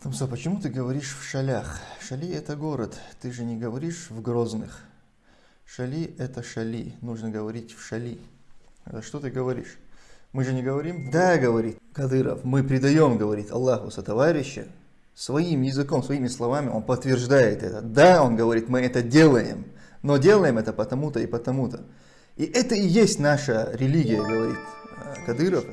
Тумса, почему ты говоришь в шалях? Шали это город, ты же не говоришь в Грозных. Шали это шали, нужно говорить в шали. Это что ты говоришь? Мы же не говорим? Да, говорит Кадыров, мы предаем, говорит Аллаху со товарища. Своим языком, своими словами он подтверждает это. Да, он говорит, мы это делаем, но делаем это потому-то и потому-то. И это и есть наша религия, говорит э, Кадыров.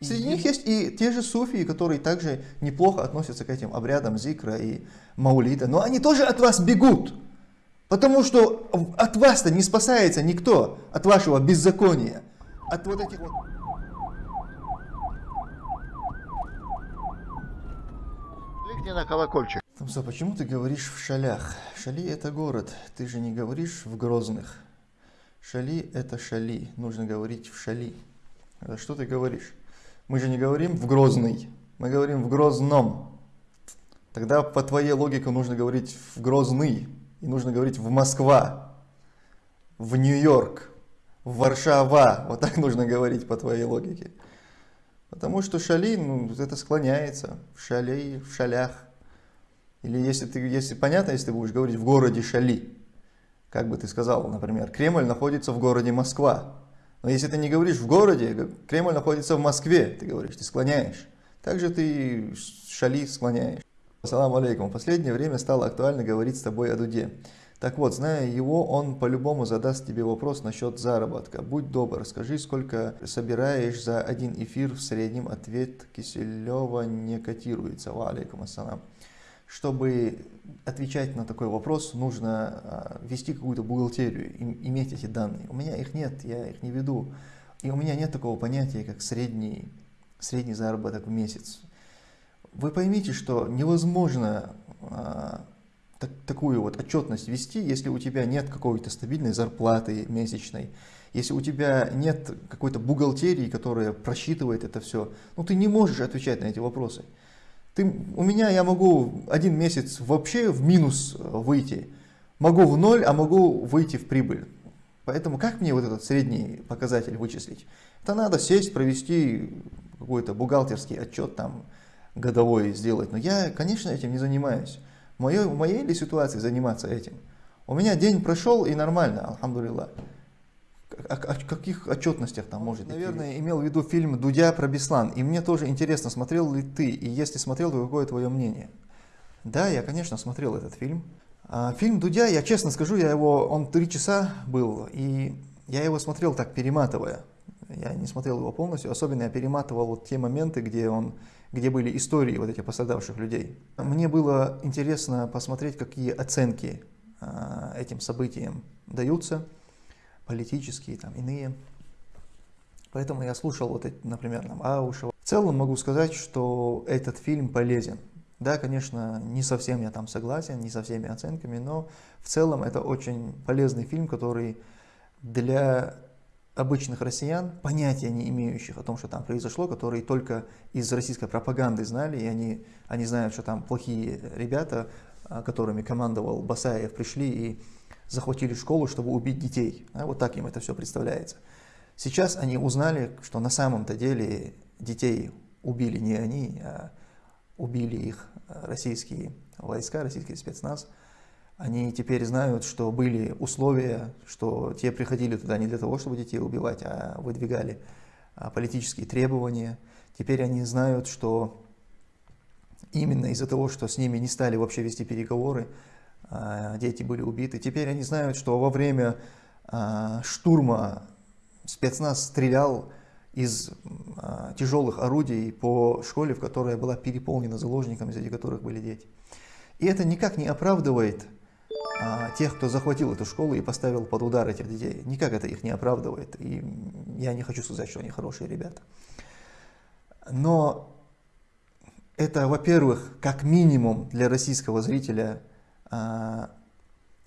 Среди них есть и те же суфии, которые также неплохо относятся к этим обрядам зикра и маулида, но они тоже от вас бегут. Потому что от вас-то не спасается никто, от вашего беззакония, от вот этих вот... Кликни на колокольчик. Тамса, почему ты говоришь в шалях? Шали это город, ты же не говоришь в Грозных. Шали это шали, нужно говорить в шали. Это что ты говоришь? Мы же не говорим в Грозный, мы говорим в Грозном. Тогда по твоей логике нужно говорить в Грозный, и нужно говорить в Москва, в Нью-Йорк, в Варшава. Вот так нужно говорить по твоей логике. Потому что шали, ну, это склоняется в шалей, в шалях. Или если ты, если понятно, если ты будешь говорить в городе Шали, как бы ты сказал, например, Кремль находится в городе Москва. Но если ты не говоришь в городе, Кремль находится в Москве, ты говоришь, ты склоняешь. Также ты Шали склоняешь. Ассаламу алейкум. В последнее время стало актуально говорить с тобой о Дуде. Так вот, зная его, он по-любому задаст тебе вопрос насчет заработка. Будь добр, скажи, сколько собираешь за один эфир в среднем. Ответ Киселева не котируется. Ва алейкум ассалам. Чтобы отвечать на такой вопрос, нужно а, вести какую-то бухгалтерию, иметь эти данные. У меня их нет, я их не веду. И у меня нет такого понятия, как средний, средний заработок в месяц. Вы поймите, что невозможно а, так, такую вот отчетность вести, если у тебя нет какой-то стабильной зарплаты месячной, если у тебя нет какой-то бухгалтерии, которая просчитывает это все, ну ты не можешь отвечать на эти вопросы. Ты, у меня я могу один месяц вообще в минус выйти, могу в ноль, а могу выйти в прибыль. Поэтому как мне вот этот средний показатель вычислить? Это надо сесть, провести какой-то бухгалтерский отчет там годовой сделать. Но я, конечно, этим не занимаюсь. В моей, в моей ли ситуации заниматься этим? У меня день прошел и нормально, алхамдулилlah. О, о, каких отчетностях там может Наверное, идти? имел в виду фильм «Дудя про Беслан». И мне тоже интересно, смотрел ли ты, и если смотрел, то какое твое мнение? Да, я, конечно, смотрел этот фильм. А, фильм «Дудя», я честно скажу, я его, он три часа был, и я его смотрел так, перематывая. Я не смотрел его полностью, особенно я перематывал вот те моменты, где он где были истории вот этих пострадавших людей. Мне было интересно посмотреть, какие оценки э, этим событиям даются, политические, там, иные. Поэтому я слушал, вот эти, например, там, Аушева. В целом могу сказать, что этот фильм полезен. Да, конечно, не совсем я там согласен, не со всеми оценками, но в целом это очень полезный фильм, который для обычных россиян, понятия не имеющих о том, что там произошло, которые только из российской пропаганды знали, и они, они знают, что там плохие ребята, которыми командовал Басаев, пришли и захватили школу, чтобы убить детей. А вот так им это все представляется. Сейчас они узнали, что на самом-то деле детей убили не они, а убили их российские войска, российский спецназ – они теперь знают, что были условия, что те приходили туда не для того, чтобы детей убивать, а выдвигали а, политические требования. Теперь они знают, что именно из-за того, что с ними не стали вообще вести переговоры, а, дети были убиты. Теперь они знают, что во время а, штурма спецназ стрелял из тяжелых орудий по школе, в которой была переполнена заложниками, среди которых были дети. И это никак не оправдывает а, тех, кто захватил эту школу и поставил под удар этих детей. Никак это их не оправдывает. И я не хочу сказать, что они хорошие ребята. Но это, во-первых, как минимум для российского зрителя а,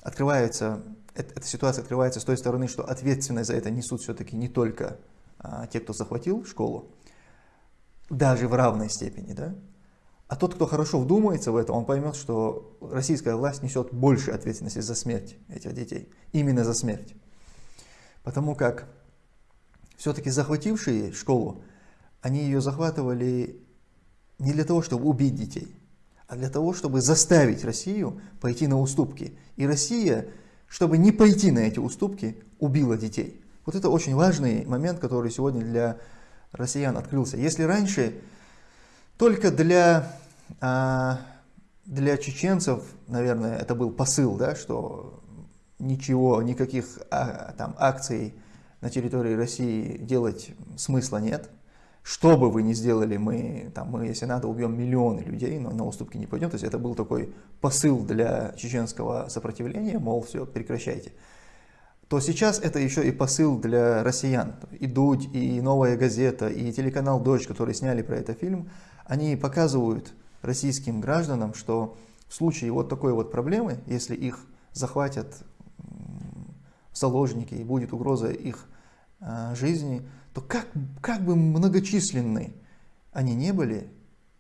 открывается, эта ситуация открывается с той стороны, что ответственность за это несут все-таки не только а, те, кто захватил школу, даже в равной степени, да, а тот, кто хорошо вдумается в это, он поймет, что российская власть несет больше ответственности за смерть этих детей. Именно за смерть. Потому как все-таки захватившие школу, они ее захватывали не для того, чтобы убить детей, а для того, чтобы заставить Россию пойти на уступки. И Россия, чтобы не пойти на эти уступки, убила детей. Вот это очень важный момент, который сегодня для россиян открылся. Если раньше только для, а, для чеченцев, наверное, это был посыл, да, что ничего, никаких а, там акций на территории России делать смысла нет. Что бы вы ни сделали, мы, там, мы, если надо, убьем миллионы людей, но на уступки не пойдем. То есть это был такой посыл для чеченского сопротивления, мол, все, прекращайте. То сейчас это еще и посыл для россиян. И Дудь, и Новая газета, и телеканал Дождь, которые сняли про это фильм, они показывают российским гражданам, что в случае вот такой вот проблемы, если их захватят заложники и будет угроза их э, жизни, то как, как бы многочисленны они не были,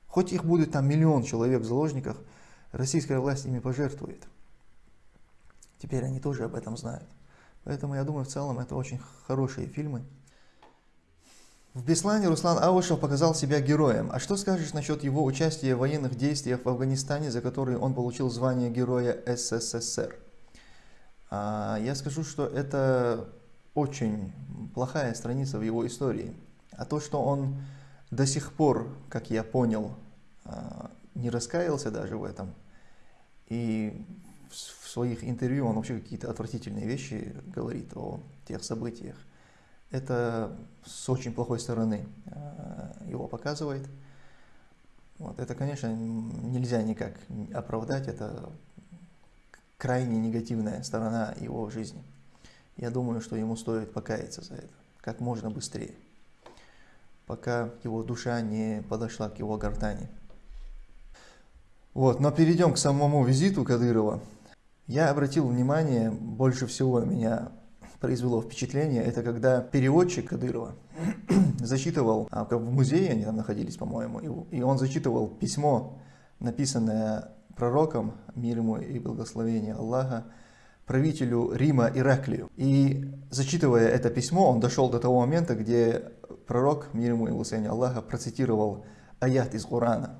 хоть их будет там миллион человек в заложниках, российская власть ими пожертвует. Теперь они тоже об этом знают. Поэтому я думаю, в целом это очень хорошие фильмы. В Беслане Руслан Аушев показал себя героем. А что скажешь насчет его участия в военных действиях в Афганистане, за которые он получил звание Героя СССР? А, я скажу, что это очень плохая страница в его истории. А то, что он до сих пор, как я понял, а, не раскаялся даже в этом, и в своих интервью он вообще какие-то отвратительные вещи говорит о тех событиях, это с очень плохой стороны а, его показывает. Вот, это, конечно, нельзя никак оправдать, это крайне негативная сторона его жизни. Я думаю, что ему стоит покаяться за это как можно быстрее, пока его душа не подошла к его гортани. Вот, но перейдем к самому визиту Кадырова. Я обратил внимание, больше всего меня произвело впечатление, это когда переводчик Кадырова зачитывал, а в музее они там находились, по-моему, и он зачитывал письмо, написанное пророком, мир ему и благословение Аллаха, правителю Рима Ираклию. И зачитывая это письмо, он дошел до того момента, где пророк, мир ему и благословение Аллаха, процитировал аят из Корана.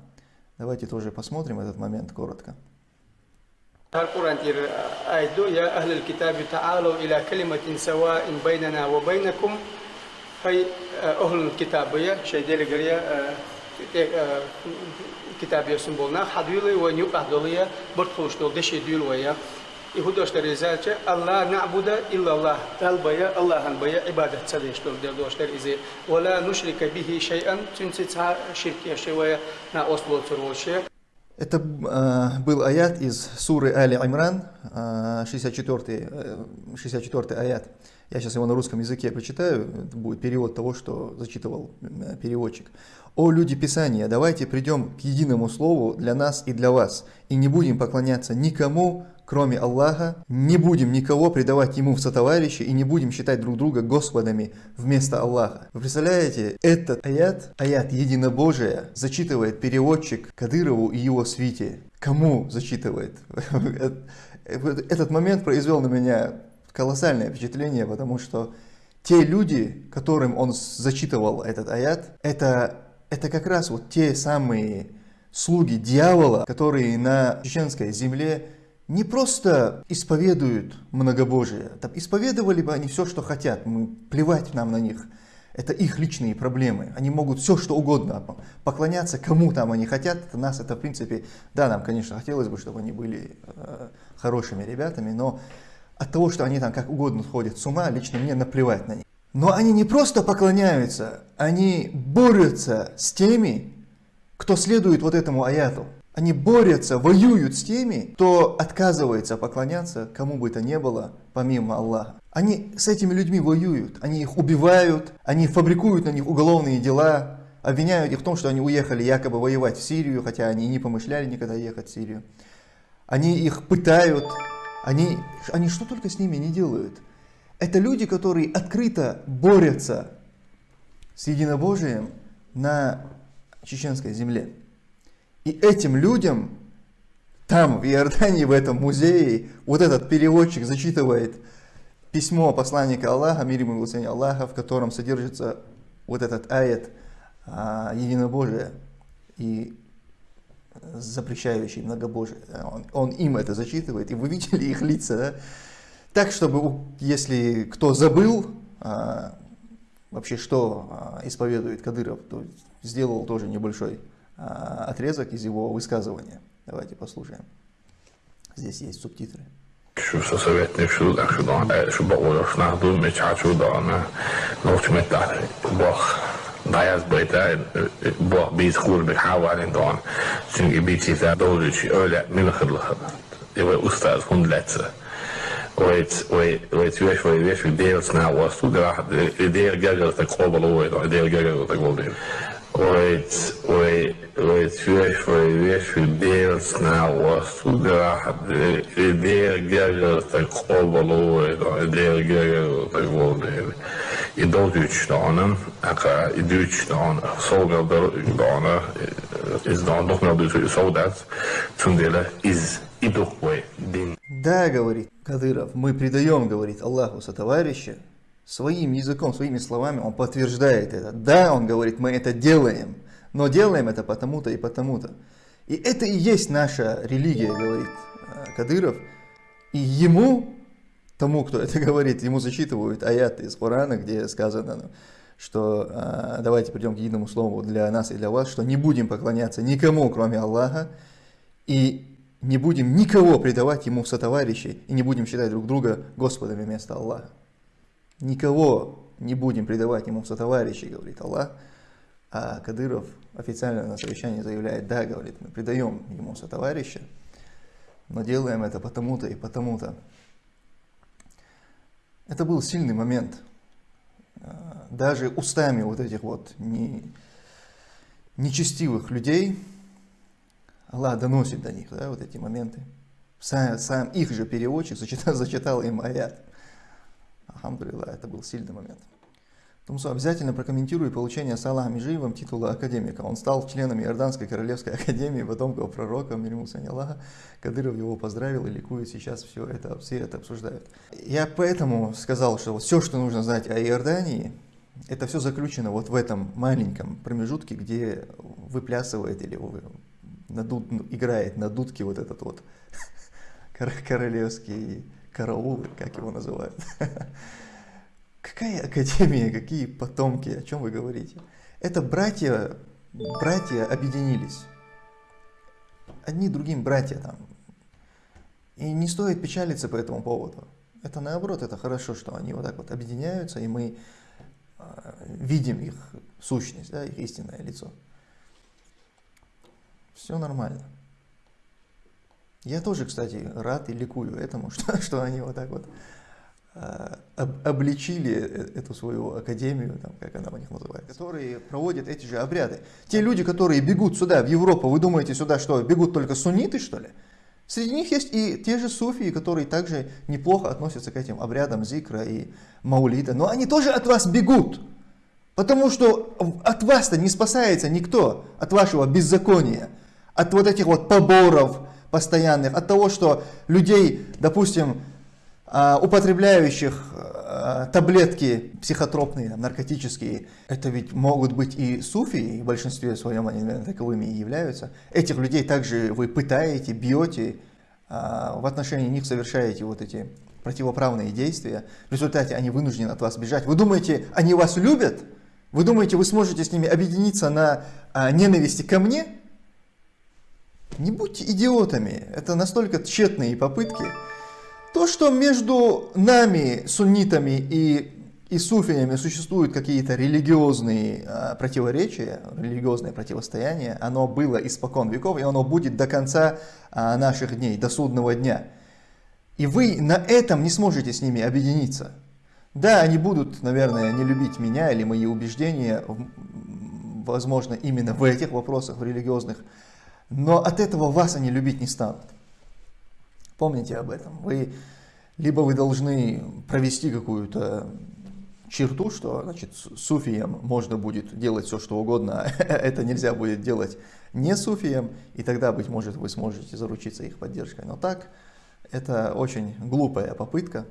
Давайте тоже посмотрим этот момент коротко. القرآن تير آيدو يا أهل الكتاب تعالوا إلى كلمة سواء بيننا وبينكم هي أهل الكتاب يا شيء دير قرية كتاب يسمبولنا حدولي ونيوك أهدولية برتخوش دول دشي دول ويا ihudoshtari izalcha alla na'buda illallah talbaya allahanbaya ibadat sadeshtul derdoshlar izi wala nushrika bihi shay'an tuntsitsa shirk yashewaya на осло Это э, был аят из суры Али Имран, э, 64, э, 64 аят. Я сейчас его на русском языке прочитаю, это будет перевод того, что зачитывал э, переводчик. «О люди Писания, давайте придем к единому слову для нас и для вас, и не будем поклоняться никому, кроме Аллаха, не будем никого предавать Ему в сотоварищи и не будем считать друг друга Господами вместо Аллаха. Вы представляете, этот аят, аят единобожия, зачитывает переводчик Кадырову и его свите. Кому зачитывает? Этот момент произвел на меня колоссальное впечатление, потому что те люди, которым он зачитывал этот аят, это, это как раз вот те самые слуги дьявола, которые на чеченской земле не просто исповедуют многобожие, там, исповедовали бы они все, что хотят, мы, плевать нам на них. Это их личные проблемы. Они могут все, что угодно поклоняться, кому там они хотят. Нас это, в принципе, да, нам, конечно, хотелось бы, чтобы они были э, хорошими ребятами, но от того, что они там как угодно ходят с ума, лично мне наплевать на них. Но они не просто поклоняются, они борются с теми, кто следует вот этому аяту. Они борются, воюют с теми, кто отказывается поклоняться кому бы то ни было, помимо Аллаха. Они с этими людьми воюют, они их убивают, они фабрикуют на них уголовные дела, обвиняют их в том, что они уехали якобы воевать в Сирию, хотя они не помышляли никогда ехать в Сирию. Они их пытают, они, они что только с ними не делают. Это люди, которые открыто борются с единобожием на чеченской земле. И этим людям там, в Иордании, в этом музее, вот этот переводчик зачитывает письмо посланника Аллаха, мир ему и Аллаха, в котором содержится вот этот аят а, единобожия. И запрещающий многобожие. Он, он им это зачитывает, и вы видели их лица, да? Так, чтобы, если кто забыл, а, вообще что а, исповедует Кадыров, то сделал тоже небольшой отрезок из его высказывания. Давайте послушаем. Здесь есть субтитры. Şu sovetni şu da şu da şu ba orosna du me chachu da na no chmeta bo Dayaz bıyta bu biz kur bir havalin don. Çünkü bir çift doğrucu öyle mülkırlık. Ve ustaz hundletsi. Weet, weet, weet, weet, weet, weet, weet, deels na was toegebracht. De deel gegeld ik kopel ooit, de deel gegeld ik wil doen. Weet, weet, weet, weet, weet, weet, weet, deels na was toegebracht. De deel gegeld ik kopel ooit, de deel gegeld ik wil doen. I Deutschland, i Deutschland, sågar Deutschland, is dan nog meer dus soldat, toen delen is идухве дин. Да, говорит Кадыров, мы предаем, говорит Аллаху сотоварища, своим языком, своими словами он подтверждает это. Да, он говорит, мы это делаем, но делаем это потому-то и потому-то. И это и есть наша религия, говорит э, Кадыров. И ему, тому, кто это говорит, ему зачитывают аяты из Корана, где сказано, ну, что э, давайте придем к единому слову для нас и для вас, что не будем поклоняться никому, кроме Аллаха, и не будем никого предавать ему в сотоварищи и не будем считать друг друга Господами вместо Аллаха. Никого не будем предавать ему в сотоварищи, говорит Аллах. А Кадыров официально на совещании заявляет, да, говорит, мы предаем ему сотоварища, но делаем это потому-то и потому-то. Это был сильный момент. А, даже устами вот этих вот не, нечестивых людей, Аллах доносит до них да, вот эти моменты. Сам, сам их же переводчик зачитал, зачитал им аят. Алхамдулилlah, это был сильный момент. Тумсо обязательно прокомментирую получение с Аллахом Межиевым титула академика. Он стал членом Иорданской Королевской Академии потомков пророка, мир ему Аллаха. Кадыров его поздравил и ликует сейчас, все это, все это обсуждают. Я поэтому сказал, что все, что нужно знать о Иордании, это все заключено вот в этом маленьком промежутке, где выплясывает или на дуд, играет на дудке вот этот вот королевский караул, как его называют. Какая академия, какие потомки, о чем вы говорите? Это братья, братья объединились. Одни другим братья там. И не стоит печалиться по этому поводу. Это наоборот, это хорошо, что они вот так вот объединяются, и мы э, видим их сущность, да, их истинное лицо. Все нормально. Я тоже, кстати, рад и ликую этому, что, что они вот так вот э, об, обличили э, эту свою академию, там, как она у них называется, которые проводят эти же обряды. Те люди, которые бегут сюда, в Европу, вы думаете сюда, что бегут только сунниты, что ли? Среди них есть и те же суфии, которые также неплохо относятся к этим обрядам зикра и маулида, но они тоже от вас бегут. Потому что от вас-то не спасается никто, от вашего беззакония от вот этих вот поборов постоянных, от того, что людей, допустим, а, употребляющих а, таблетки психотропные, наркотические, это ведь могут быть и суфии, и в большинстве своем они, наверное, таковыми и являются. Этих людей также вы пытаете, бьете, а, в отношении них совершаете вот эти противоправные действия. В результате они вынуждены от вас бежать. Вы думаете, они вас любят? Вы думаете, вы сможете с ними объединиться на ненависти ко мне? Не будьте идиотами, это настолько тщетные попытки. То, что между нами, суннитами и, и суфиями существуют какие-то религиозные а, противоречия, религиозное противостояние, оно было испокон веков, и оно будет до конца а, наших дней, до судного дня. И вы на этом не сможете с ними объединиться. Да, они будут, наверное, не любить меня или мои убеждения, возможно, именно в этих вопросах, в религиозных но от этого вас они любить не станут. Помните об этом. Вы, либо вы должны провести какую-то черту, что значит, суфиям можно будет делать все, что угодно, а это нельзя будет делать не суфиям, и тогда, быть может, вы сможете заручиться их поддержкой. Но так, это очень глупая попытка.